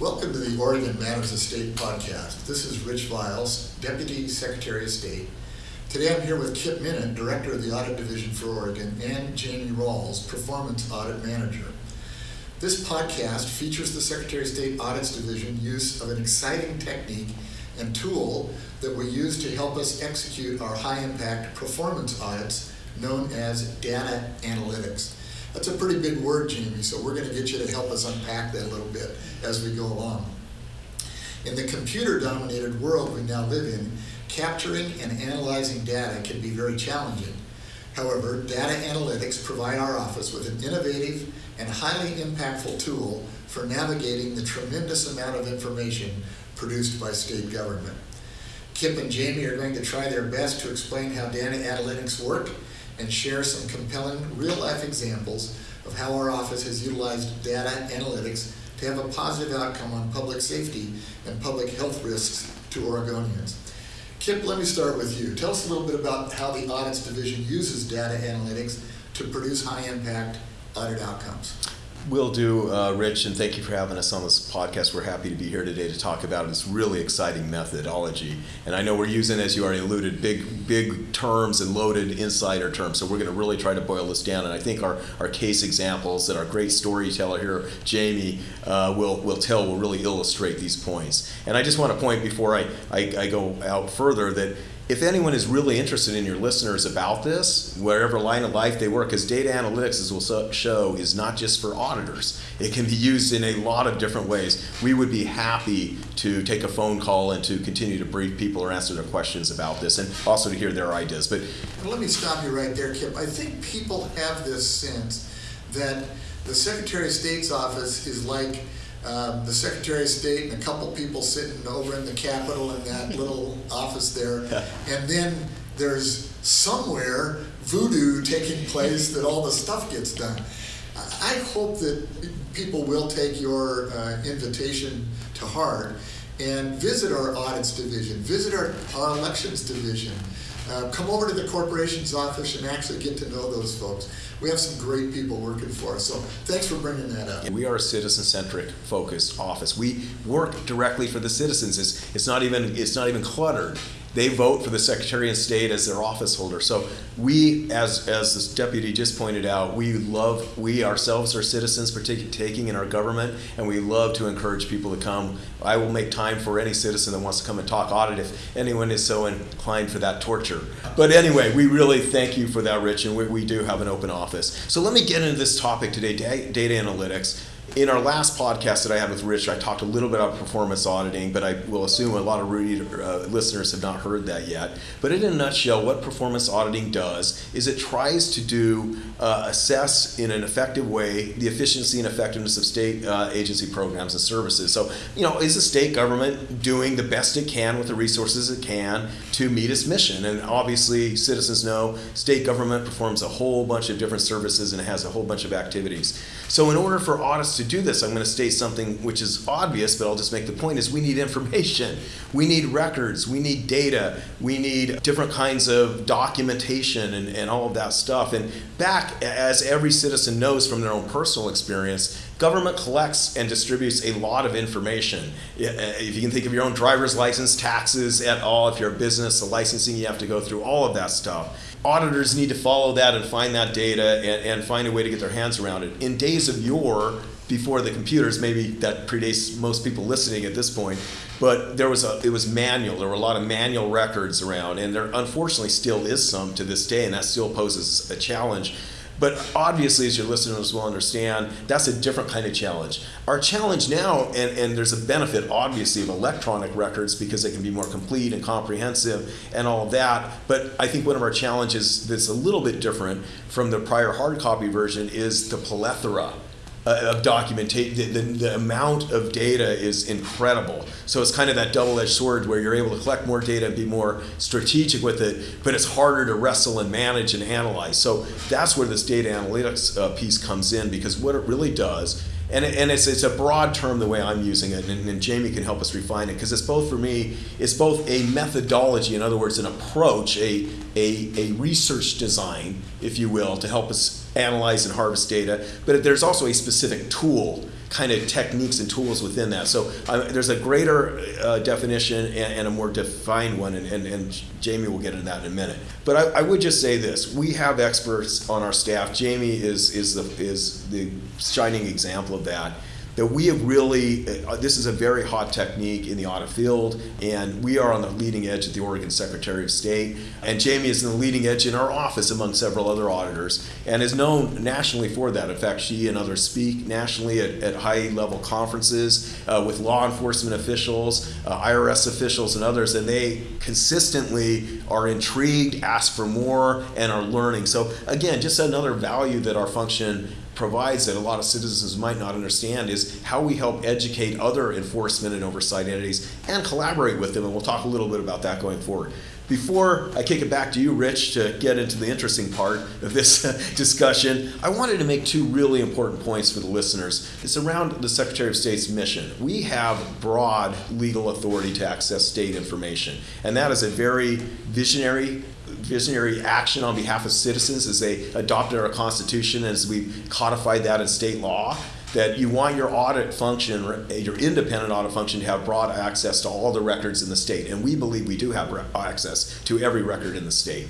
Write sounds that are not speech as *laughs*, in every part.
Welcome to the Oregon Matters of State podcast. This is Rich Vial, Deputy Secretary of State. Today I'm here with Kip Memmott, Director of the Audit Division for Oregon, and Jamie Ralls, Performance Audit Manager. This podcast features the Secretary of State Audits Division use of an exciting technique and tool that we use to help us execute our high impact performance audits known as data analytics. That's a pretty big word, Jamie, so we're going to get you to help us unpack that a little bit as we go along. In the computer dominated world we now live in, capturing and analyzing data can be very challenging. However, data analytics provide our office with an innovative and highly impactful tool for navigating the tremendous amount of information produced by state government. Kip and Jamie are going to try their best to explain how data analytics work and share some compelling real-life examples of how our office has utilized data analytics to have a positive outcome on public safety and public health risks to Oregonians. Kip, let me start with you. Tell us a little bit about how the Audits Division uses data analytics to produce high-impact audit outcomes. Will do, uh, Rich, and thank you for having us on this podcast. We're happy to be here today to talk about this really exciting methodology. And I know we're using, as you already alluded, big, big terms and loaded insider terms. So we're going to really try to boil this down. And I think our, our case examples that our great storyteller here, Jamie, uh, will, will tell will really illustrate these points. And I just want to point before I, I, I go out further that if anyone is really interested in your listeners about this, wherever line of life they work, because data analytics, as we'll show, is not just for auditors. It can be used in a lot of different ways. We would be happy to take a phone call and to continue to brief people or answer their questions about this and also to hear their ideas. But let me stop you right there, Kip. I think people have this sense that the Secretary of State's office is like um, the Secretary of State and a couple people sitting over in the Capitol in that *laughs* little office there, and then there's somewhere voodoo taking place that all the stuff gets done. I hope that people will take your uh, invitation to heart and visit our audits division, visit our, our elections division, uh, come over to the corporation's office and actually get to know those folks. We have some great people working for us. So thanks for bringing that up. We are a citizen-centric focused office. We work directly for the citizens. It's, it's not even it's not even cluttered they vote for the Secretary of State as their office holder. So we, as as this deputy just pointed out, we love we ourselves are citizens partaking in our government, and we love to encourage people to come. I will make time for any citizen that wants to come and talk audit if anyone is so inclined for that torture. But anyway, we really thank you for that, Rich, and we, we do have an open office. So let me get into this topic today: data analytics in our last podcast that I had with Rich, I talked a little bit about performance auditing, but I will assume a lot of reader, uh, listeners have not heard that yet. But in a nutshell, what performance auditing does is it tries to do uh, assess in an effective way the efficiency and effectiveness of state uh, agency programs and services. So, you know, is the state government doing the best it can with the resources it can to meet its mission? And obviously, citizens know state government performs a whole bunch of different services and it has a whole bunch of activities. So, in order for audits to do this, I'm going to state something which is obvious, but I'll just make the point is we need information. We need records. We need data. We need different kinds of documentation and, and all of that stuff. And back, as every citizen knows from their own personal experience, government collects and distributes a lot of information. Uh, if you can think of your own driver's license, taxes at all, if you're a business, the licensing you have to go through, all of that stuff auditors need to follow that and find that data and, and find a way to get their hands around it. In days of yore, before the computers, maybe that predates most people listening at this point, but there was a it was manual. There were a lot of manual records around, and there unfortunately still is some to this day, and that still poses a challenge. But obviously, as your listeners will understand, that's a different kind of challenge. Our challenge now, and, and there's a benefit obviously of electronic records because they can be more complete and comprehensive and all that. But I think one of our challenges that's a little bit different from the prior hard copy version is the plethora uh, of documentation. The, the, the, amount of data is incredible. So it's kind of that double-edged sword where you're able to collect more data and be more strategic with it, but it's harder to wrestle and manage and analyze. So that's where this data analytics uh, piece comes in because what it really does and, and it's, it's a broad term the way I'm using it, and, and Jamie can help us refine it because it's both for me, it's both a methodology, in other words, an approach, a, a, a research design, if you will, to help us analyze and harvest data, but there's also a specific tool kind of techniques and tools within that. So uh, there's a greater uh, definition and, and, a more defined one, and, and, and, Jamie will get into that in a minute. But I, I, would just say this: we have experts on our staff. Jamie is is the is the shining example of that that we have really, uh, this is a very hot technique in the audit field, and we are on the leading edge at the Oregon Secretary of State. And Jamie is in the leading edge in our office among several other auditors and is known nationally for that. In fact, she and others speak nationally at, at high level conferences uh, with law enforcement officials, uh, IRS officials, and others, and they consistently are intrigued, ask for more, and are learning. So, again, just another value that our function provides that a lot of citizens might not understand is how we help educate other enforcement and oversight entities and collaborate with them. And we'll talk a little bit about that going forward. Before I kick it back to you, Rich, to get into the interesting part of this *laughs* discussion, I wanted to make two really important points for the listeners. It's around the Secretary of State's mission. We have broad legal authority to access state information, and that is a very visionary visionary action on behalf of citizens as they adopted our Constitution, as we codified that in state law, that you want your audit function, your independent audit function, to have broad access to all the records in the state. And we believe we do have access to every record in the state.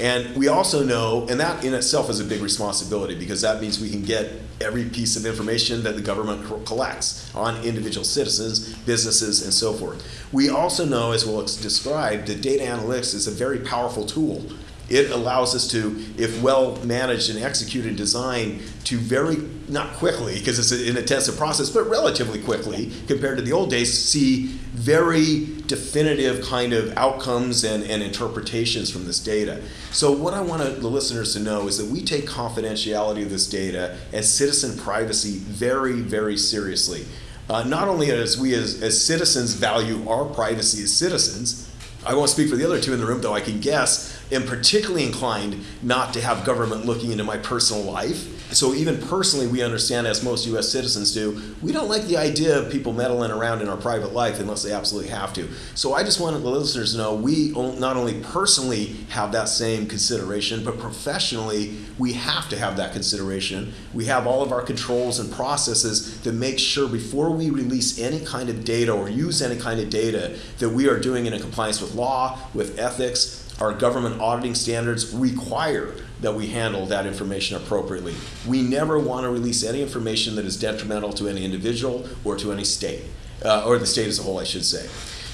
And we also know, and that in itself is a big responsibility because that means we can get every piece of information that the government collects on individual citizens, businesses, and so forth. We also know, as we'll describe, that data analytics is a very powerful tool it allows us to, if well managed and executed design, to very, not quickly, because it's an intensive process, but relatively quickly compared to the old days, see very definitive kind of outcomes and, and interpretations from this data. So, what I want the listeners to know is that we take confidentiality of this data and citizen privacy very, very seriously. Uh, not only as we as, as citizens value our privacy as citizens, I won't speak for the other two in the room, though I can guess, am particularly inclined not to have government looking into my personal life so even personally, we understand, as most U.S. citizens do, we don't like the idea of people meddling around in our private life unless they absolutely have to. So I just wanted the listeners to know we not only personally have that same consideration, but professionally we have to have that consideration. We have all of our controls and processes that make sure before we release any kind of data or use any kind of data that we are doing it in compliance with law, with ethics, our government auditing standards require that we handle that information appropriately. We never want to release any information that is detrimental to any individual or to any state, uh, or the state as a whole, I should say.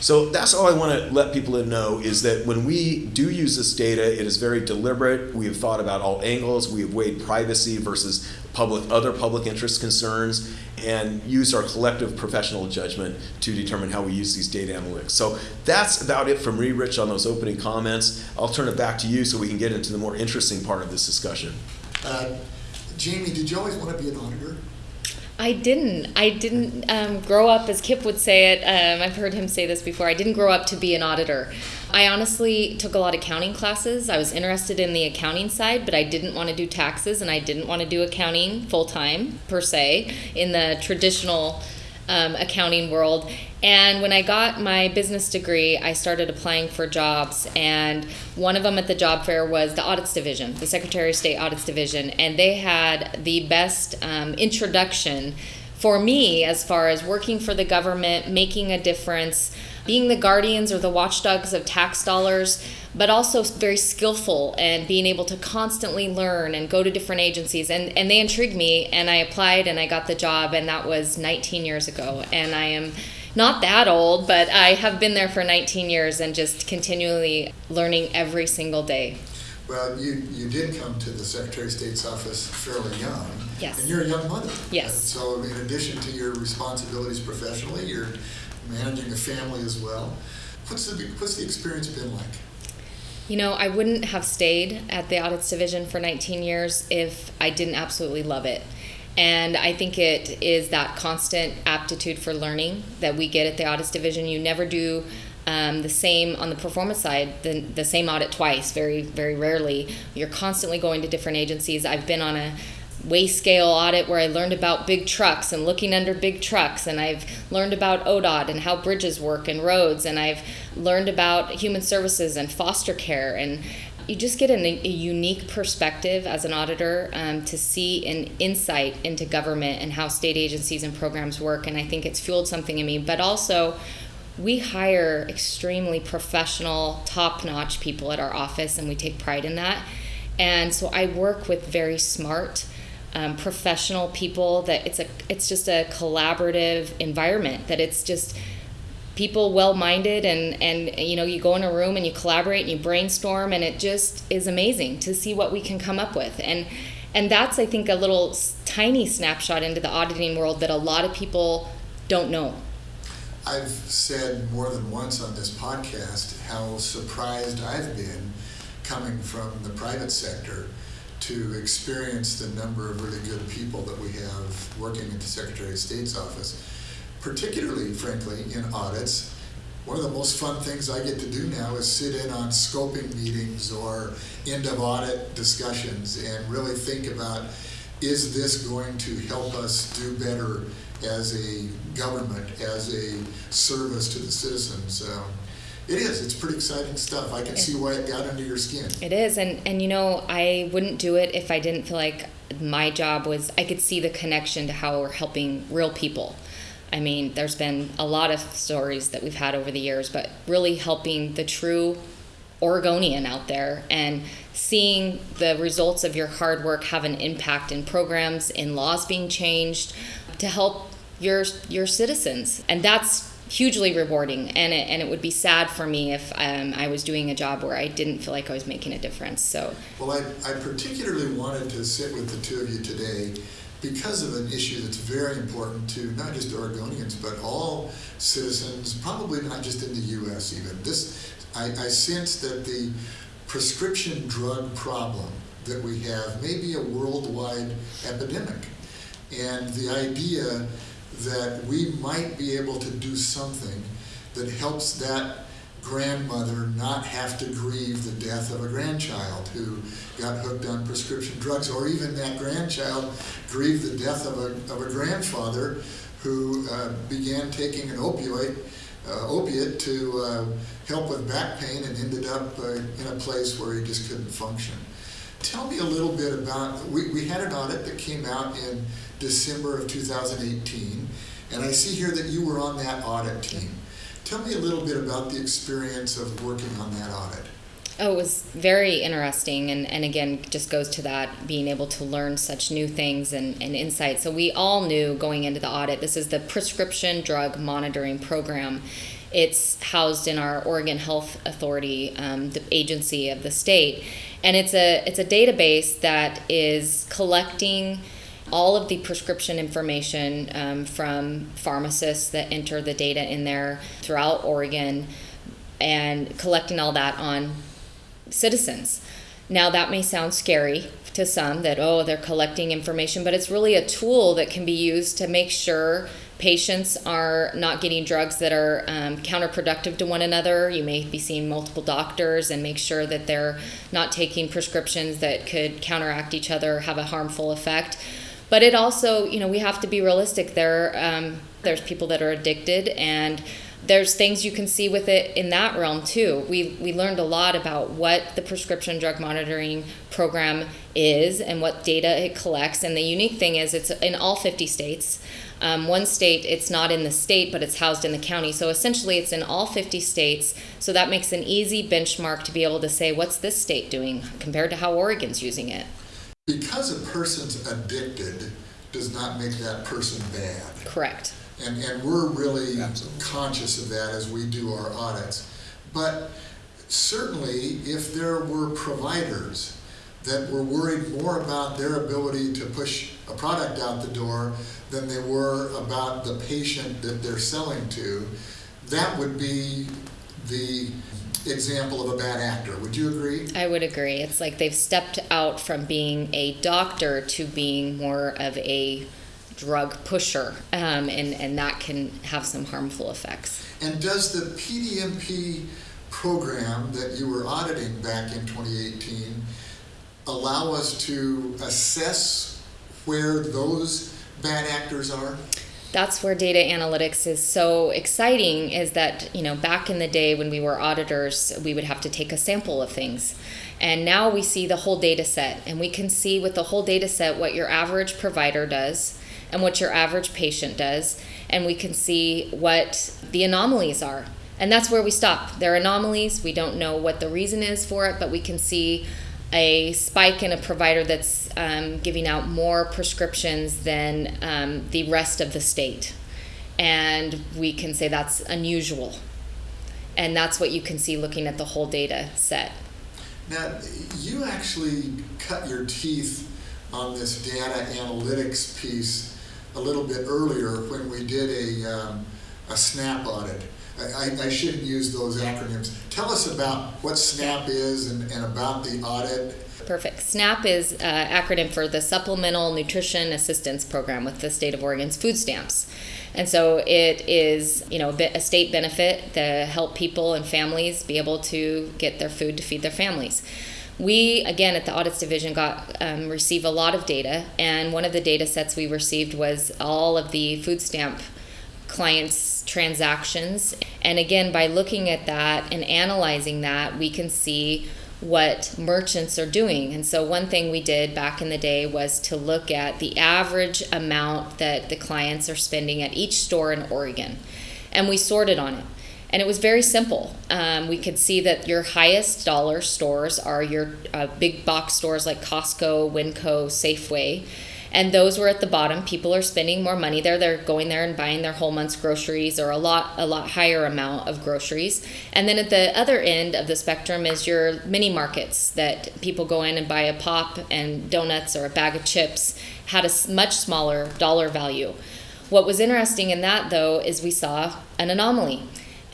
So that's all I want to let people know is that when we do use this data, it is very deliberate. We have thought about all angles. We have weighed privacy versus public other public interest concerns and use our collective professional judgment to determine how we use these data analytics. So that's about it from me, Rich, on those opening comments. I'll turn it back to you so we can get into the more interesting part of this discussion. Uh, Jamie, did you always want to be an auditor? I didn't. I didn't um, grow up, as Kip would say it. Um, I've heard him say this before. I didn't grow up to be an auditor. I honestly took a lot of accounting classes. I was interested in the accounting side, but I didn't want to do taxes and I didn't want to do accounting full time, per se, in the traditional um, accounting world. And when I got my business degree, I started applying for jobs. And one of them at the job fair was the Audits Division, the Secretary of State Audits Division. And they had the best um, introduction for me as far as working for the government, making a difference, being the guardians or the watchdogs of tax dollars but also very skillful and being able to constantly learn and go to different agencies. And, and they intrigued me, and I applied and I got the job, and that was 19 years ago. And I am not that old, but I have been there for 19 years and just continually learning every single day. Well, you, you did come to the Secretary of State's office fairly young. Yes. And you're a young mother. Yes. So, in addition to your responsibilities professionally, you're managing a family as well. What's the, what's the experience been like? You know, I wouldn't have stayed at the audits division for 19 years if I didn't absolutely love it. And I think it is that constant aptitude for learning that we get at the audits division. You never do um, the same on the performance side, the, the same audit twice, very, very rarely. You're constantly going to different agencies. I've been on a weigh scale audit where I learned about big trucks and looking under big trucks, and I've learned about ODOT and how bridges work and roads, and I've learned about human services and foster care and you just get a unique perspective as an auditor um, to see an insight into government and how state agencies and programs work. And I think it's fueled something in me. But also, we hire extremely professional, top notch people at our office, and we take pride in that. And so I work with very smart, um, professional people that it's a it's just a collaborative environment that it's just people well-minded and and you know you go in a room and you collaborate and you brainstorm and it just is amazing to see what we can come up with. And and that's i think a little tiny snapshot into the auditing world that a lot of people don't know. I've said more than once on this podcast how surprised I've been coming from the private sector to experience the number of really good people that we have working at the Secretary of State's office, particularly, frankly, in audits. One of the most fun things I get to do now is sit in on scoping meetings or end of audit discussions and really think about is this going to help us do better as a government, as a service to the citizens? Um, it is. It's pretty exciting stuff. I can see why it got under your skin. It is, and and you know, I wouldn't do it if I didn't feel like my job was. I could see the connection to how we're helping real people. I mean, there's been a lot of stories that we've had over the years, but really helping the true Oregonian out there and seeing the results of your hard work have an impact in programs, in laws being changed to help your your citizens, and that's hugely rewarding. And it, and it would be sad for me if um, I was doing a job where I didn't feel like I was making a difference. So, well, I, I particularly wanted to sit with the two of you today because of an issue that's very important to not just Oregonians but all citizens, probably not just in the U.S. Even this, I, I sense that the prescription drug problem that we have may be a worldwide epidemic, and the idea that we might be able to do something that helps that grandmother not have to grieve the death of a grandchild who got hooked on prescription drugs, or even that grandchild grieve the death of a, of a grandfather who uh, began taking an opioid, uh, opiate to uh, help with back pain and ended up uh, in a place where he just couldn't function. Tell me a little bit about, we, we had an audit that came out in December of 2018, and I see here that you were on that audit team. Tell me a little bit about the experience of working on that audit. Oh, it was very interesting, and, and again, just goes to that being able to learn such new things and, and insights. So, we all knew going into the audit this is the Prescription Drug Monitoring Program. It's housed in our Oregon Health Authority, um, the agency of the state, and it's a it's a database that is collecting all of the prescription information um, from pharmacists that enter the data in there throughout Oregon and collecting all that on citizens. Now, that may sound scary to some that, oh, they're collecting information, but it's really a tool that can be used to make sure patients are not getting drugs that are um, counterproductive to one another. You may be seeing multiple doctors and make sure that they're not taking prescriptions that could counteract each other, have a harmful effect. But it also, you know, we have to be realistic. There, um, there's people that are addicted, and there's things you can see with it in that realm too. We we learned a lot about what the prescription drug monitoring program is and what data it collects. And the unique thing is, it's in all 50 states. Um, one state, it's not in the state, but it's housed in the county. So essentially, it's in all 50 states. So that makes an easy benchmark to be able to say, what's this state doing compared to how Oregon's using it? Because a person's addicted does not make that person bad. Correct. And, and we're really Absolutely. conscious of that as we do our audits. But certainly, if there were providers that were worried more about their ability to push a product out the door than they were about the patient that they're selling to, that would be the example of a bad actor. Would you agree? I would agree. It's like they've stepped out from being a doctor to being more of a drug pusher, um, and, and that can have some harmful effects. And does the PDMP program that you were auditing back in 2018 allow us to assess where those bad actors are? That's where data analytics is so exciting is that you know back in the day when we were auditors we would have to take a sample of things And now we see the whole data set, and we can see with the whole data set what your average provider does and what your average patient does, and we can see what the anomalies are. And that's where we stop. There are anomalies. We don't know what the reason is for it, but we can see a spike in a provider that's um, giving out more prescriptions than um, the rest of the state. And we can say that's unusual. And that's what you can see looking at the whole data set. Now, you actually cut your teeth on this data analytics piece a little bit earlier when we did a, um, a SNAP audit. I, I shouldn't use those acronyms. Tell us about what SNAP is and, and about the audit. Perfect. SNAP is uh, acronym for the Supplemental Nutrition Assistance Program with the state of Oregon's food stamps. And so it is, you know, a state benefit to help people and families be able to get their food to feed their families. We again at the audits division got um, receive a lot of data, and one of the data sets we received was all of the food stamp clients' transactions. And again, by looking at that and analyzing that, we can see what merchants are doing. And so, one thing we did back in the day was to look at the average amount that the clients are spending at each store in Oregon. And we sorted on it. And it was very simple. Um, we could see that your highest dollar stores are your uh, big box stores like Costco, Winco, Safeway and those were at the bottom. People are spending more money there. They're going there and buying their whole month's groceries or a lot a lot higher amount of groceries. And then at the other end of the spectrum is your mini markets that people go in and buy a pop and donuts or a bag of chips had a much smaller dollar value. What was interesting in that though is we saw an anomaly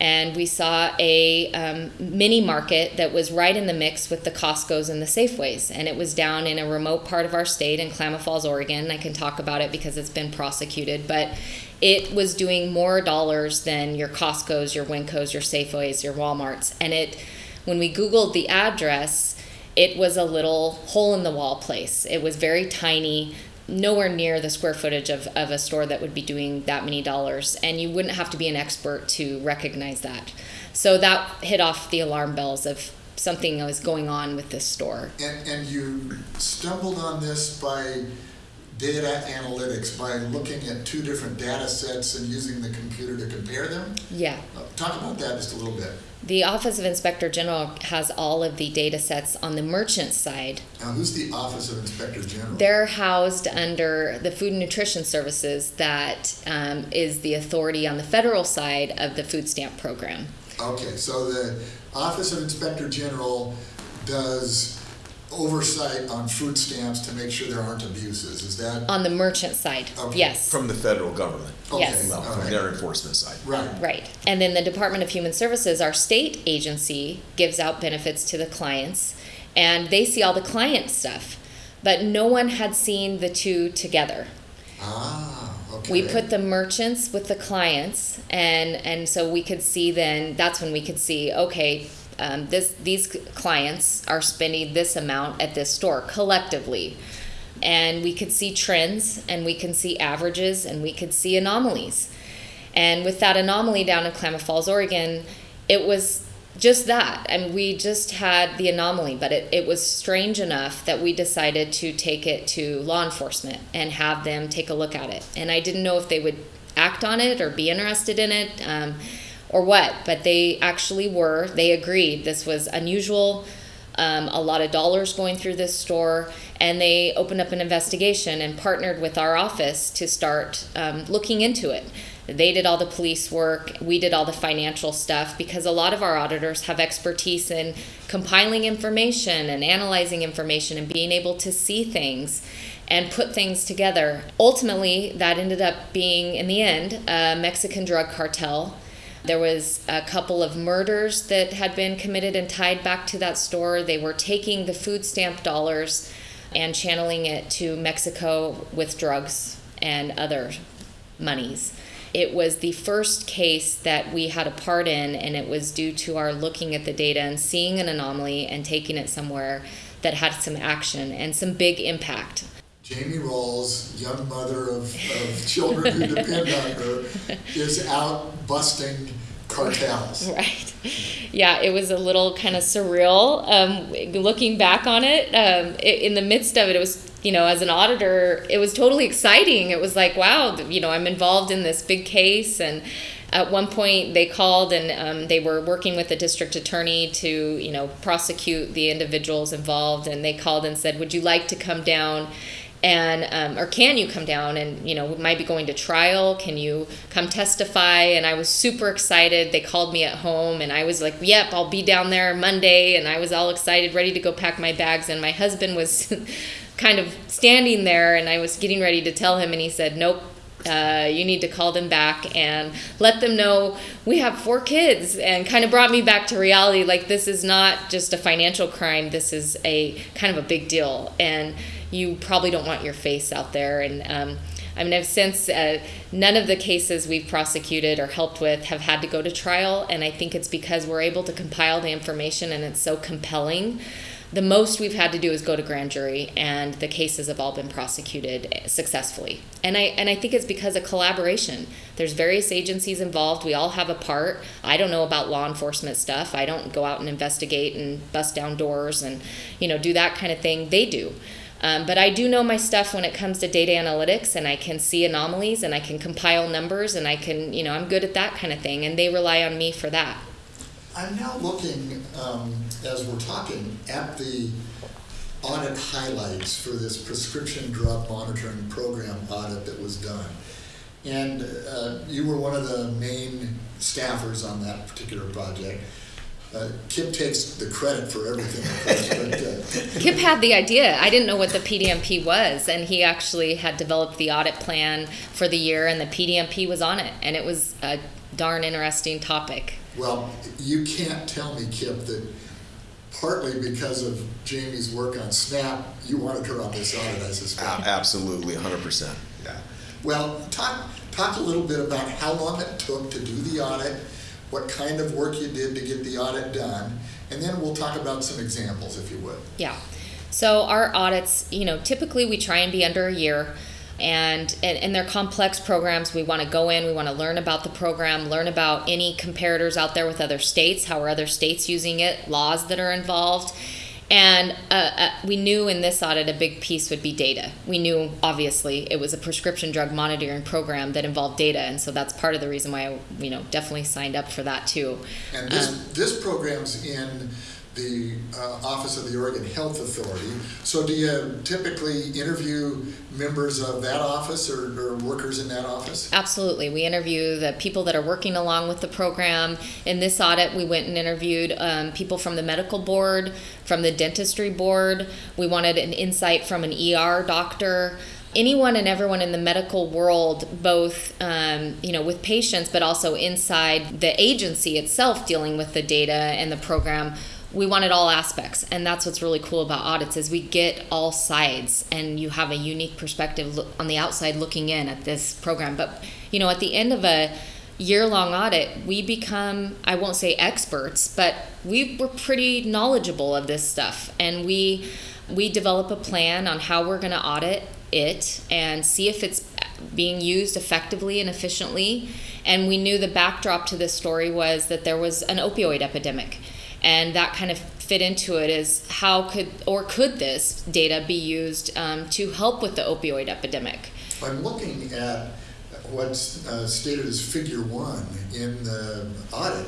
and we saw a um, mini market that was right in the mix with the Costco's and the Safeways. And it was down in a remote part of our state in Klamath Falls, Oregon. I can talk about it because it's been prosecuted, but it was doing more dollars than your Costco's, your Wincos, your Safeways, your Walmarts. And it, when we Googled the address, it was a little hole in the wall place. It was very tiny nowhere near the square footage of, of a store that would be doing that many dollars and you wouldn't have to be an expert to recognize that. So that hit off the alarm bells of something that was going on with this store. And, and you stumbled on this by data analytics by looking at two different data sets and using the computer to compare them? Yeah. Talk about that just a little bit the Office of Inspector General has all of the data sets on the merchant side. Now, who's the Office of Inspector General? They're housed under the Food and Nutrition Services, that um, is the authority on the federal side of the food stamp program. Okay, so the Office of Inspector General does oversight on food stamps to make sure there aren't abuses. Is that on the merchant side? Okay. Yes. From the federal government. Okay. Yes. Well, from Okay. their enforcement side. right? Right. And then the Department of Human Services, our state agency, gives out benefits to the clients and they see all the client stuff. But no one had seen the two together. Ah, okay. We put the merchants with the clients and and so we could see then that's when we could see okay um, this these clients are spending this amount at this store collectively. And we could see trends and we can see averages and we could see anomalies. And with that anomaly down in klamath falls oregon it was just that. Mean, we just had the anomaly but it, it was strange enough that we decided to take it to law enforcement and have them take a look at it. And i didn't know if they would act on it or be interested in it. Um, or what, but they actually were. They agreed this was unusual, um, a lot of dollars going through this store, and they opened up an investigation and partnered with our office to start um, looking into it. They did all the police work, we did all the financial stuff because a lot of our auditors have expertise in compiling information and analyzing information and being able to see things and put things together. Ultimately, that ended up being, in the end, a Mexican drug cartel there was a couple of murders that had been committed and tied back to that store. They were taking the food stamp dollars and channeling it to Mexico with drugs and other monies. It was the first case that we had a part in, and it was due to our looking at the data and seeing an anomaly and taking it somewhere that had some action and some big impact. Jamie Ralls, young mother of, of children who depend on her, is out busting cartels. *laughs* Right. Yeah, it was a little kind of surreal. Um, looking back on it, um, i in the midst of it, it was, you know, as an auditor, it was totally exciting. It was like, wow, you know, I'm involved in this big case. And at one point, they called and um, they were working with the district attorney to, you know, prosecute the individuals involved. And they called and said, would you like to come down? And um, or can you come down and you know we might be going to trial? Can you come testify? And i was super excited. They called me at home and i was like yep i'll be down there monday. And i was all excited ready to go pack my bags. And my husband was *laughs* kind of standing there and i was getting ready to tell him and he said nope uh, you need to call them back and let them know we have four kids. And kind of brought me back to reality like this is not just a financial crime. This is a kind of a big deal. And you probably don't want your face out there. And um, I mean, I've since uh, none of the cases we've prosecuted or helped with have had to go to trial, and I think it's because we're able to compile the information and it's so compelling. The most we've had to do is go to grand jury, and the cases have all been prosecuted successfully. And I and I think it's because of collaboration. There's various agencies involved. We all have a part. I don't know about law enforcement stuff. I don't go out and investigate and bust down doors and you know do that kind of thing. They do. Um, but I do know my stuff when it comes to data analytics, and I can see anomalies, and I can compile numbers, and I can, you know, I'm good at that kind of thing, and they rely on me for that. I'm now looking, um, as we're talking, at the audit highlights for this prescription drug monitoring program audit that was done. And uh, you were one of the main staffers on that particular project. Uh, Kip takes the credit for everything, of course, but uh, *laughs* Kip had the idea. I didn't know what the PDMP was, and he actually had developed the audit plan for the year, and the PDMP was on it, and it was a darn interesting topic. Well, you can't tell me, Kip, that partly because of Jamie's work on SNAP, you wanted her on this audit, I suspect. Absolutely, 100%. Yeah. Well, talk, talk a little bit about how long it took to do the audit, what kind of work you did to get the audit done, and then we'll talk about some examples, if you would. Yeah. So our audits, you know, typically we try and be under a year. And, and, and they're complex programs. We want to go in, we want to learn about the program, learn about any comparators out there with other states, how are other states using it, laws that are involved. And uh, uh, we knew in this audit a big piece would be data. We knew, obviously, it was a prescription drug monitoring program that involved data, and so that's part of the reason why I, you know, definitely signed up for that too. And this, Um, this program's in the uh, Office of the Oregon Health Authority. So do you typically interview members of that office or, or workers in that office? Absolutely. We interview the people that are working along with the program. In this audit, we went and interviewed um, people from the medical board, from the dentistry board. We wanted an insight from an ER doctor. Anyone and everyone in the medical world, both um, you know, with patients, but also inside the agency itself, dealing with the data and the program. We wanted all aspects, and that's what's really cool about audits is we get all sides, and you have a unique perspective on the outside looking in at this program. But you know, at the end of a year long audit, we become, I won't say experts, but we were pretty knowledgeable of this stuff. And we, we develop a plan on how we're going to audit it and see if it's being used effectively and efficiently. And we knew the backdrop to this story was that there was an opioid epidemic. And that kind of fit into it is how could or could this data be used um, to help with the opioid epidemic? I'm looking at what's uh, stated as figure one in the audit,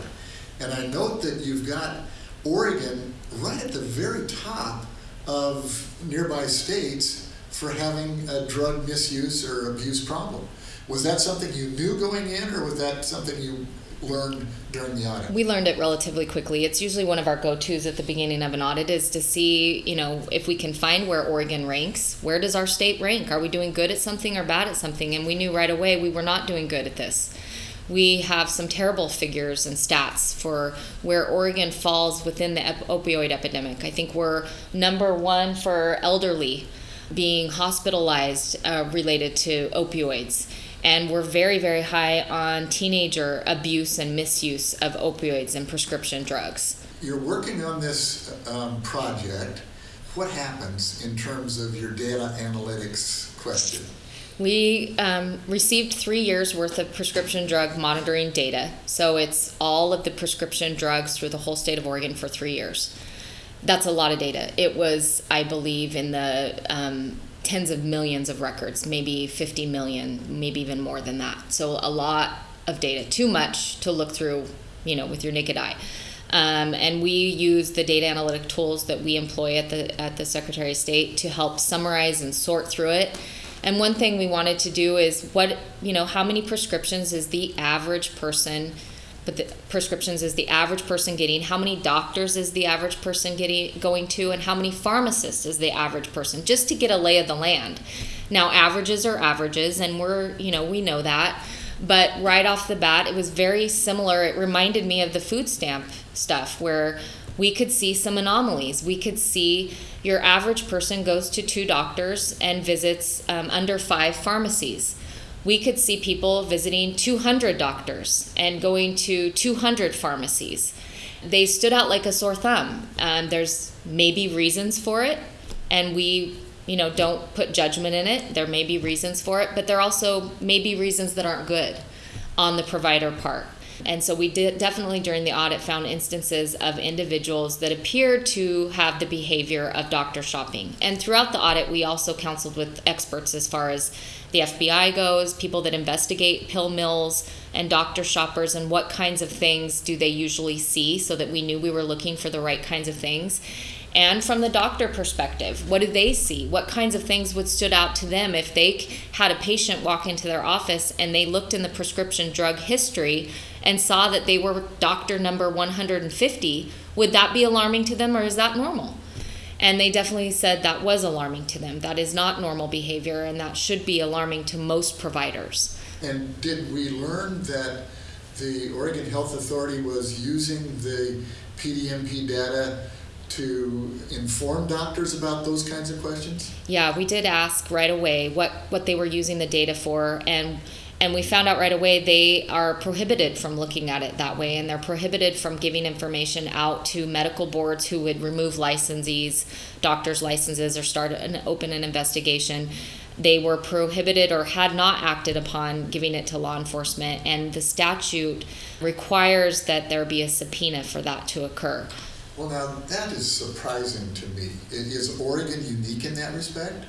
and I note that you've got Oregon right at the very top of nearby states for having a drug misuse or abuse problem. Was that something you knew going in, or was that something you learned during the audit? We learned it relatively quickly. It's usually one of our go-tos at the beginning of an audit is to see, you know, if we can find where Oregon ranks. Where does our state rank? Are we doing good at something or bad at something? And we knew right away we were not doing good at this. We have some terrible figures and stats for where Oregon falls within the opioid epidemic. I think we're number one for elderly being hospitalized uh, related to opioids and we're very very high on teenager abuse and misuse of opioids and prescription drugs You're working on this um, project. What happens in terms of your data analytics question? We um, received three years worth of prescription drug monitoring data. So it's all of the prescription drugs through the whole state of Oregon for three years. That's a lot of data. It was, I believe, in the um, tens of millions of records, maybe 50 million, maybe even more than that. So a lot of data, too much to look through, you know, with your naked eye. Um, and we use the data analytic tools that we employ at the at the Secretary of State to help summarize and sort through it. And one thing we wanted to do is what you know how many prescriptions is the average person, but the prescriptions is the average person getting? How many doctors is the average person getting going to, and how many pharmacists is the average person? Just to get a lay of the land. Now averages are averages, and we're you know we know that. But right off the bat, it was very similar. It reminded me of the food stamp stuff where we could see some anomalies. We could see your average person goes to two doctors and visits um, under five pharmacies. We could see people visiting 200 doctors and going to 200 pharmacies. They stood out like a sore thumb. Um, there's maybe reasons for it, and we you know don't put judgment in it there may be reasons for it but there also may be reasons that aren't good on the provider part and so we did definitely during the audit found instances of individuals that appear to have the behavior of doctor shopping. And throughout the audit, we also counseled with experts as far as the FBI goes, people that investigate pill mills and doctor shoppers, and what kinds of things do they usually see so that we knew we were looking for the right kinds of things and from the doctor perspective what do they see what kinds of things would stood out to them if they had a patient walk into their office and they looked in the prescription drug history and saw that they were doctor number 150 would that be alarming to them or is that normal? And they definitely said that was alarming to them. That is not normal behavior and that should be alarming to most providers. And did we learn that the Oregon Health Authority was using the PDMP data to inform doctors about those kinds of questions? Yeah, we did ask right away what, what they were using the data for, and and we found out right away they are prohibited from looking at it that way, and they're prohibited from giving information out to medical boards who would remove licensees, doctors' licenses, or start an open an investigation. They were prohibited or had not acted upon giving it to law enforcement, and the statute requires that there be a subpoena for that to occur. Well, now, that is surprising to me. Is Oregon unique in that respect?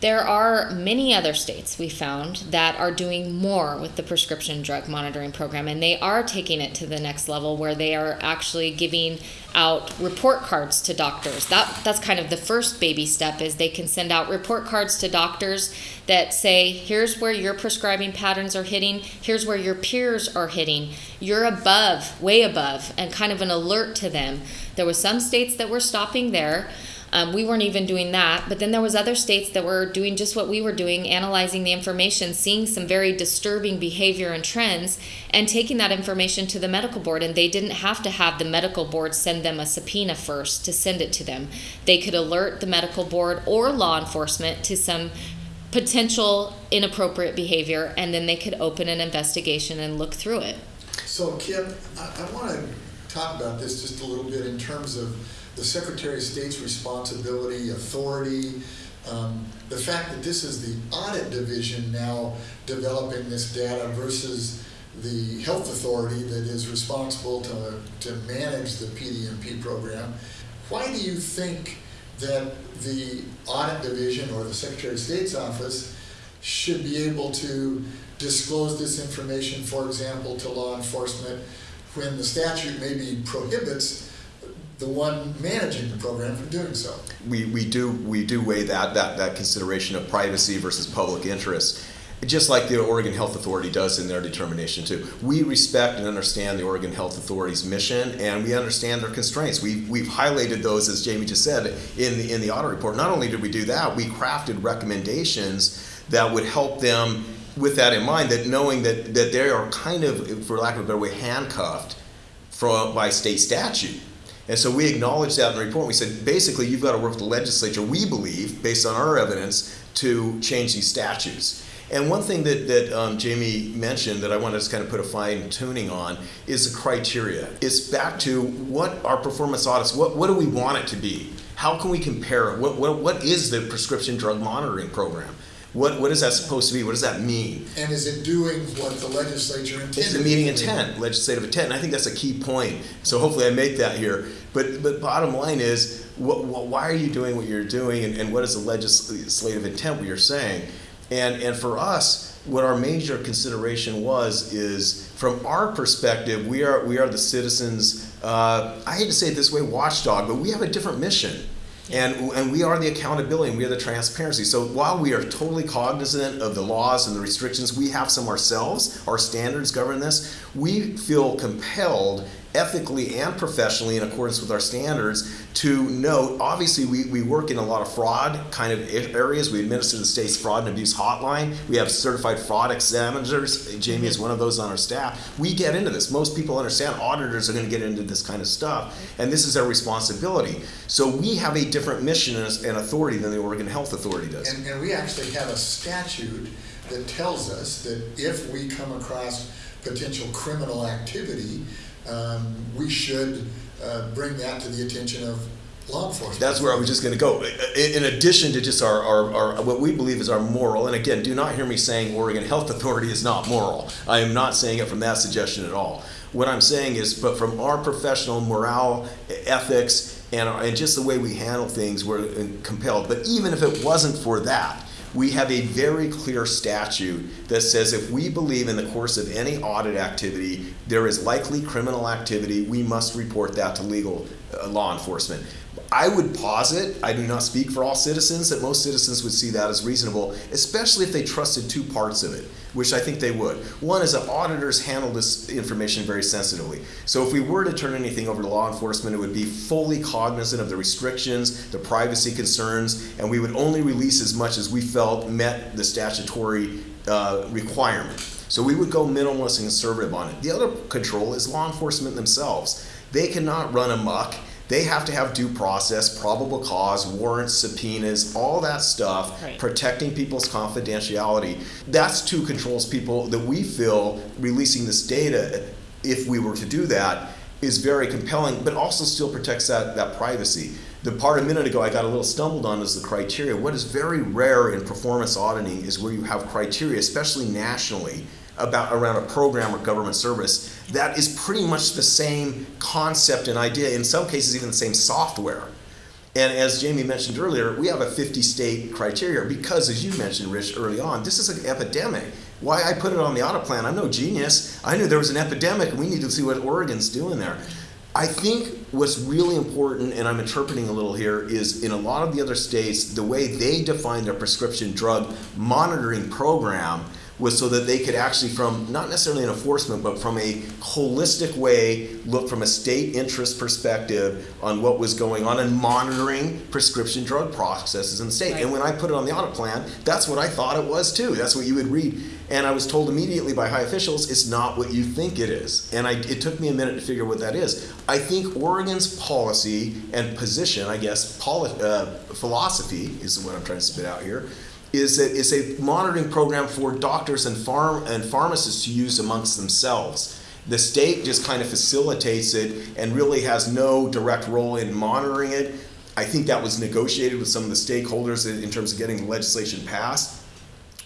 There are many other states we found that are doing more with the prescription drug monitoring program, and they are taking it to the next level where they are actually giving out report cards to doctors. That that's kind of the first baby step is they can send out report cards to doctors that say, here's where your prescribing patterns are hitting, here's where your peers are hitting. You're above, way above, and kind of an alert to them. There was some states that were stopping there. Um, we weren't even doing that, but then there was other states that were doing just what we were doing, analyzing the information, seeing some very disturbing behavior and trends, and taking that information to the medical board. And they didn't have to have the medical board send them a subpoena first to send it to them. They could alert the medical board or law enforcement to some potential inappropriate behavior, and then they could open an investigation and look through it. So, Kim, I, I want to talk about this just a little bit in terms of the Secretary of State's responsibility, authority, um, the fact that this is the audit division now developing this data versus the health authority that is responsible to, to manage the PDMP program. Why do you think that the audit division or the Secretary of State's office should be able to disclose this information, for example, to law enforcement when the statute maybe prohibits the one managing the program from doing so? we, we do we do weigh that, that that consideration of privacy versus public interest just like the Oregon Health Authority does in their determination too. We respect and understand the Oregon Health Authority's mission, and we understand their constraints. We've, we've highlighted those, as Jamie just said, in the in the audit report. Not only did we do that, we crafted recommendations that would help them with that in mind. That knowing that that they are kind of, for lack of a better way, handcuffed from by state statute. And so we acknowledged that in the report. We said, basically, you've got to work with the legislature, we believe, based on our evidence, to change these statutes. And one thing that, that um, Jamie mentioned that I want to just kind of put a fine tuning on is the criteria. It's back to what our performance audits, what, what do we want it to be? How can we compare it? What, what, what is the prescription drug monitoring program? What, what is that supposed to be? What does that mean? And is it doing what the legislature intended? It's the meeting intent, legislative intent, and I think that's a key point. So hopefully I make that here. But, but bottom line is, what, what, why are you doing what you're doing, and, and what is the legislative intent, what you're saying? And, and for us, what our major consideration was is, from our perspective, we are, we are the citizens, uh, I hate to say it this way, watchdog, but we have a different mission. And, and we are the accountability and we are the transparency. So while we are totally cognizant of the laws and the restrictions, we have some ourselves, our standards govern this, we feel compelled ethically and professionally in accordance with our standards to note obviously we, we work in a lot of fraud kind of areas. We administer the state's fraud and abuse hotline. We have certified fraud examiners. Jamie is one of those on our staff. We get into this. Most people understand. Auditors are going to get into this kind of stuff and this is our responsibility. So we have a different mission and authority than the oregon health authority does. And, and we actually have a statute that tells us that if we come across potential criminal activity, um, we should uh, bring that to the attention of law enforcement. That's where I was just going to go. In addition to just our, our, our, what we believe is our moral, and again, do not hear me saying Oregon Health *laughs* Authority is not moral. I am not saying it from that suggestion at all. What I'm saying is, but from our professional morale, ethics, and, and just the way we handle things, we're compelled. But even if it wasn't for that, we have a very clear statute that says if we believe in the course of any audit activity there is likely criminal activity, we must report that to legal uh, law enforcement. I would posit, I do not speak for all citizens, that most citizens would see that as reasonable, especially if they trusted two parts of it, which I think they would. One is that auditors handle this information very sensitively. So if we were to turn anything over to law enforcement, it would be fully cognizant of the restrictions, the privacy concerns, and we would only release as much as we felt met the statutory uh, requirement. So we would go minimalist and conservative on it. The other control is law enforcement themselves. They cannot run amok they have to have due process, probable cause, warrants, subpoenas, all that stuff, Right. protecting people's confidentiality. That's two controls people that we feel releasing this data, if we were to do that, is very compelling, but also still protects that, that privacy. The part a minute ago I got a little stumbled on is the criteria. What is very rare in performance auditing is where you have criteria, especially nationally, about around a program or government service that is pretty much the same concept and idea, in some cases even the same software. And as Jamie mentioned earlier, we have a 50 state criteria because, as you mentioned, Rich, early on, this is an epidemic. Why I put it on the auto plan, I'm no genius. I knew there was an epidemic and we need to see what Oregon's doing there. I think what's really important, and I'm interpreting a little here, is in a lot of the other states, the way they define their prescription drug monitoring program was so that they could actually from not necessarily an enforcement but from a holistic way look from a state interest perspective on what was going on and monitoring prescription drug processes in the state. Right. and when i put it on the audit plan that's what i thought it was too. That's what you would read. And i was told immediately by high officials it's not what you think it is. And I, it took me a minute to figure what that is. I think oregon's policy and position i guess poli- uh, philosophy is what i'm trying to spit out here is a, is a monitoring program for doctors and farm and pharmacists to use amongst themselves. The state just kind of facilitates it and really has no direct role in monitoring it. I think that was negotiated with some of the stakeholders in in terms of getting the legislation passed.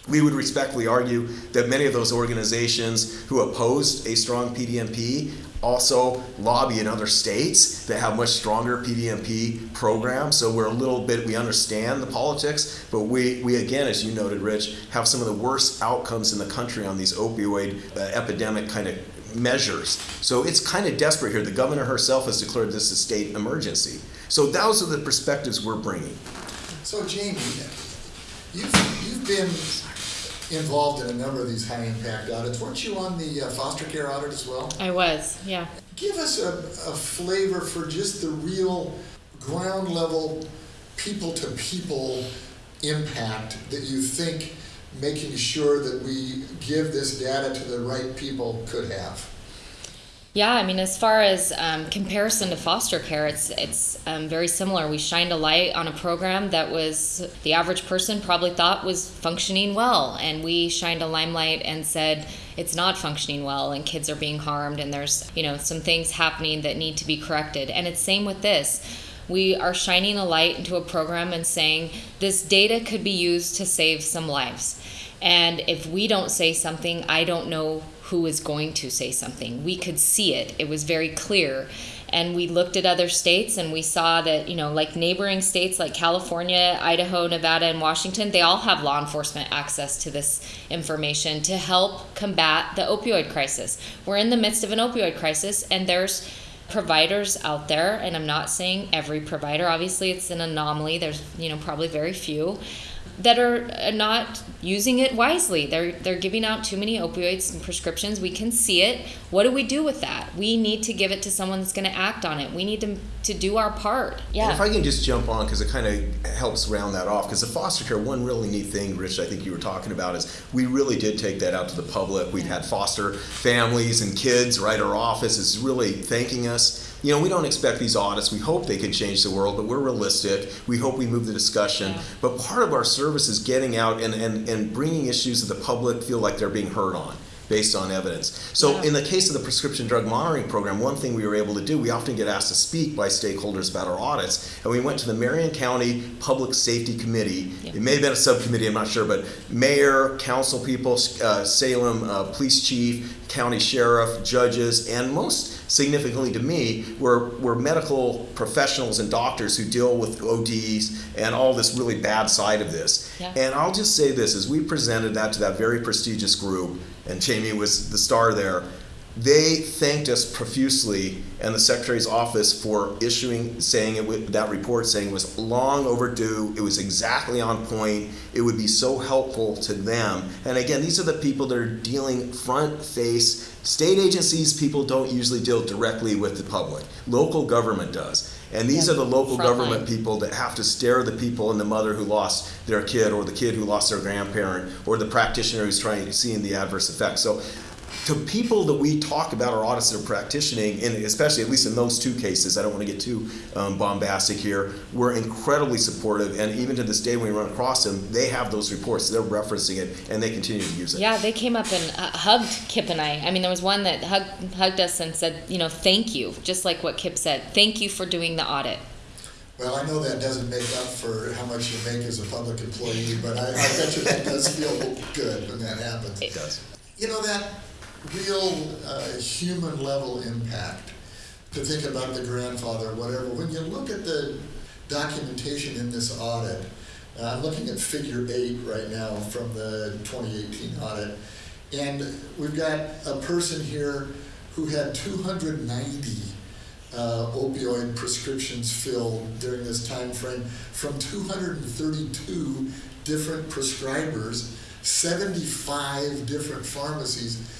We would respectfully argue that many of those organizations who opposed a strong PDMP also lobby in other states that have much stronger PDMP programs. So we're a little bit, we understand the politics, but we, we again, as you noted, Rich, have some of the worst outcomes in the country on these opioid uh, epidemic kind of measures. So it's kind of desperate here. The governor herself has declared this a state emergency. So those are the perspectives we're bringing. So Jamie, you've, you've been involved in a number of these high impact audits. Weren't you on the uh, foster care audit as well? I was, yeah. Give us a, a flavor for just the real ground level, people to people impact that you think making sure that we give this data to the right people could have. Yeah, I mean, as far as um, comparison to foster care, it's it's um, very similar. We shined a light on a program that was the average person probably thought was functioning well, and we shined a limelight and said it's not functioning well, and kids are being harmed, and there's you know some things happening that need to be corrected. And it's same with this. we are shining a light into a program and saying this data could be used to save some lives. And if we don't say something, I don't know who is going to say something. We could see it, it was very clear. And we looked at other states and we saw that, you know, like neighboring states like California, Idaho, Nevada, and Washington, they all have law enforcement access to this information to help combat the opioid crisis. We're in the midst of an opioid crisis, and there's providers out there, and I'm not saying every provider, obviously, it's an anomaly, there's, you know, probably very few that are uh, not using it wisely. They're they're giving out too many opioids and prescriptions. We can see it. What do we do with that? We need to give it to someone that's going to act on it. We need to to do our part. Yeah. And if I can just jump on because it kind of helps round that off because the foster care one really neat thing, Rich, I think you were talking about is we really did take that out to the public. We've had foster families and kids. Right, our office is really thanking us you know, we don't expect these audits. We hope they can change the world, but we're realistic. We hope we move the discussion. Yeah. But part of our service is getting out and, and, and bringing issues that the public feel like they're being heard on based on evidence. So Yeah. in the case of the prescription drug monitoring program, one thing we were able to do, we often get asked to speak by stakeholders about our audits, and we went to the Marion County Public Safety Committee. Yeah. It may have been a subcommittee, I'm not sure, but mayor, council people, uh, Salem uh, police chief, county sheriff, judges, and most significantly to me were, were medical professionals and doctors who deal with ODs and all this really bad side of this. Yeah. And I'll just say this, as we presented that to that very prestigious group, and Jamie was the star there, they thanked us profusely and the secretary's office for issuing, saying it with that report, saying it was long overdue, it was exactly on point, it would be so helpful to them. And again, these are the people that are dealing front face. State agencies, people don't usually deal directly with the public. Local government does. And these Yeah, are the local government people that have to stare the people and the mother who lost their kid or the kid who lost their grandparent or the practitioner who's trying seeing the adverse effects. So to people that we talk about our audits that are practicing, and especially at least in those two cases, I don't want to get too um, bombastic here, we're incredibly supportive. And even to this day, when we run across them, they have those reports, they're referencing it, and they continue to use it. Yeah, they came up and uh, hugged Kip and I. I mean, there was one that hugged, hugged us and said, you know, thank you, just like what Kip said. Thank you for doing the audit. Well, I know that doesn't make up for how much you make as a public employee, but I, I bet you that does feel good when that happens. It does. You know, that real uh, human level impact, to think about the grandfather, whatever, when you look at the documentation in this audit, uh, I'm looking at figure eight right now from the 2018 audit, and we've got a person here who had 290 uh, opioid prescriptions filled during this time frame from 232 different prescribers, 75 different pharmacies.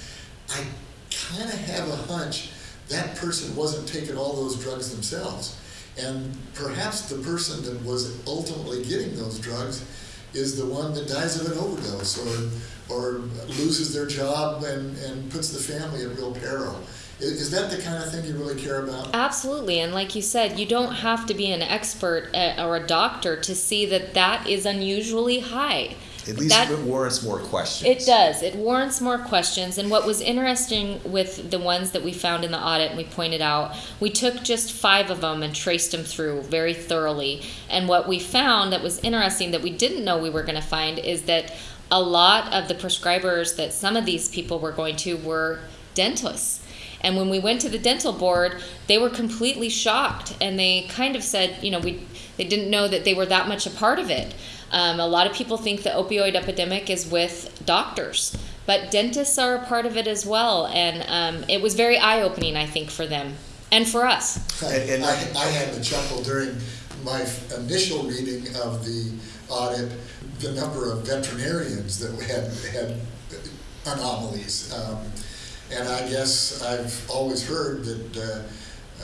I kind of have a hunch that person wasn't taking all those drugs themselves. And perhaps the person that was ultimately getting those drugs is the one that dies of an overdose or, or loses their job and, and puts the family at real peril. Is that the kind of thing you really care about? Absolutely. And like you said, you don't have to be an expert uh, or a doctor to see that that is unusually high. At least That- it warrants more questions. It does. It warrants more questions. And what was interesting with the ones that we found in the audit and we pointed out, we took just five of them and traced them through very thoroughly. And what we found that was interesting that we didn't know we were going to find is that a lot of the prescribers that some of these people were going to were dentists. And when we went to the dental board, they were completely shocked and they kind of said, you know, we they didn't know that they were that much a part of it. Um, a lot of people think the opioid epidemic is with doctors, but dentists are a part of it as well. And um, it was very eye opening, I think, for them and for us. And- and- I, I had to chuckle during my initial reading of the audit, the number of veterinarians that had, had anomalies. Um, and I guess I've always heard that uh,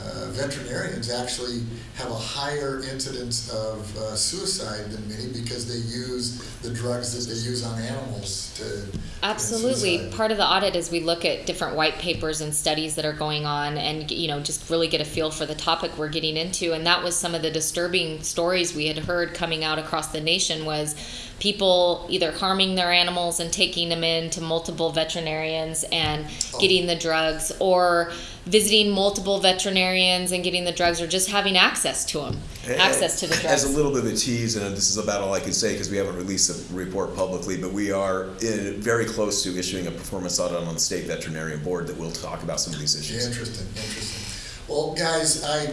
uh, veterinarians actually have a higher incidence of uh, suicide than many because they use the drugs that they use on animals to. Absolutely. Part of the audit is we look at different white papers and studies that are going on and, you know, just really get a feel for the topic we're getting into. And that was some of the disturbing stories we had heard coming out across the nation was people either harming their animals and taking them in to multiple veterinarians and getting the drugs, or visiting multiple veterinarians and getting the drugs, or just having access to them, access to the drugs. As a little bit of a tease, and this is about all I can say because we haven't released the report publicly, but we are in, very close to issuing a performance audit on the state veterinarian board that will talk about some of these issues. Interesting, interesting. Well, guys, I,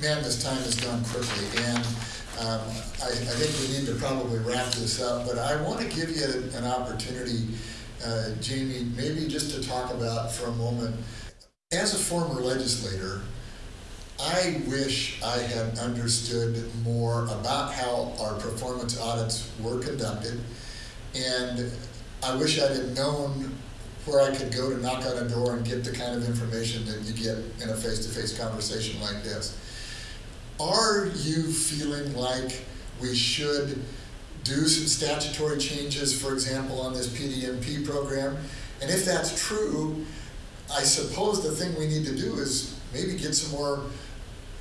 man, this time has gone quickly, and um, I, I think we need to probably wrap this up, but I want to give you an opportunity, uh, Jamie, maybe just to talk about for a moment, as a former legislator, I wish I had understood more about how our performance audits were conducted, and I wish I'd have known where I could go to knock on a door and get the kind of information that you get in a face-to-face conversation like this. Are you feeling like we should do some statutory changes, for example, on this PDMP program? And if that's true, I suppose the thing we need to do is maybe get some more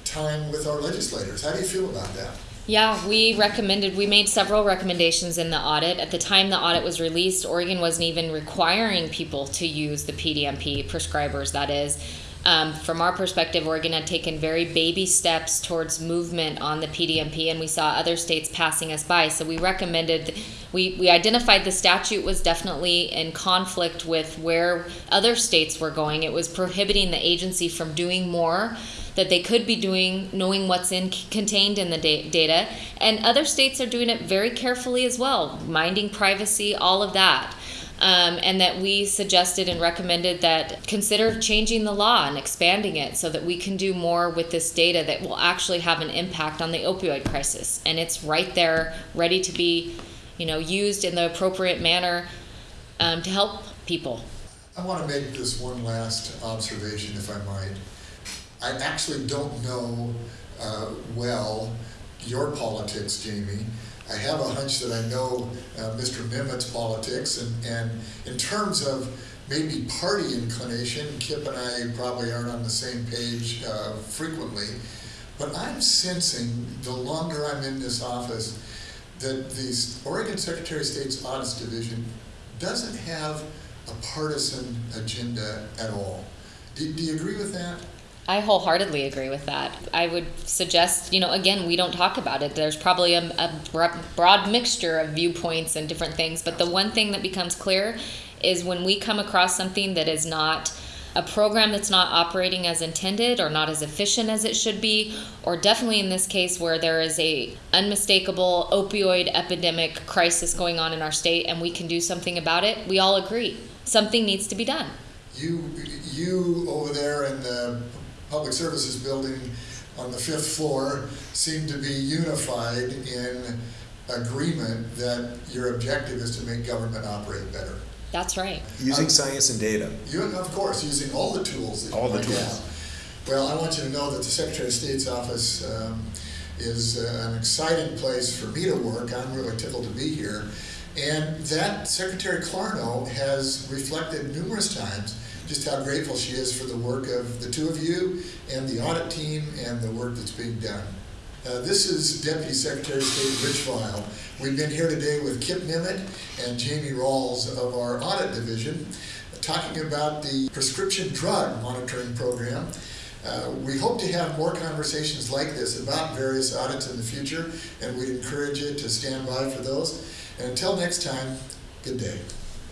time with our legislators. How do you feel about that? Yeah, we recommended, we made several recommendations in the audit. At the time the audit was released, Oregon wasn't even requiring people to use the PDMP, prescribers that is. Um, from our perspective, Oregon had taken very baby steps towards movement on the PDMP, and we saw other states passing us by. So we recommended, we, we identified the statute was definitely in conflict with where other states were going. It was prohibiting the agency from doing more that they could be doing, knowing what's in contained in the da- data, and other states are doing it very carefully as well, minding privacy, all of that. Um, and that we suggested and recommended that consider changing the law and expanding it so that we can do more with this data that will actually have an impact on the opioid crisis. And it's right there, ready to be, you know, used in the appropriate manner um, to help people. I want to make this one last observation, if I might. I actually don't know uh, well your politics, Jamie. I have a hunch that I know uh, Mr. Memmott's politics, and, and in terms of maybe party inclination, Kip and I probably aren't on the same page uh, frequently, but I'm sensing the longer I'm in this office that the Oregon Secretary of State's Audits Division doesn't have a partisan agenda at all. Do, do you agree with that? I wholeheartedly agree with that. I would suggest, you know, again, we don't talk about it. There's probably a, a broad mixture of viewpoints and different things, but the one thing that becomes clear is when we come across something that is not a program that's not operating as intended or not as efficient as it should be or definitely in this case where there is a unmistakable opioid epidemic crisis going on in our state and we can do something about it we all agree something needs to be done you you over there in the public services building on the fifth floor seem to be unified in agreement that your objective is to make government operate better. That's right. Using Um, science and data. You, of course, using all the tools that All you the might tools. have. Well, I want you to know that the Secretary of State's office um, is uh, an exciting place for me to work. I'm really tickled to be here. And that Secretary Clarno has reflected numerous times just how grateful she is for the work of the two of you and the audit team and the work that's being done. Uh, this is Deputy Secretary of State Rich Vial. We've been here today with Kip Memmott and Jamie Ralls of our audit division talking about the prescription drug monitoring program. Uh, we hope to have more conversations like this about various audits in the future, and we'd encourage you to stand by for those. And until next time, good day.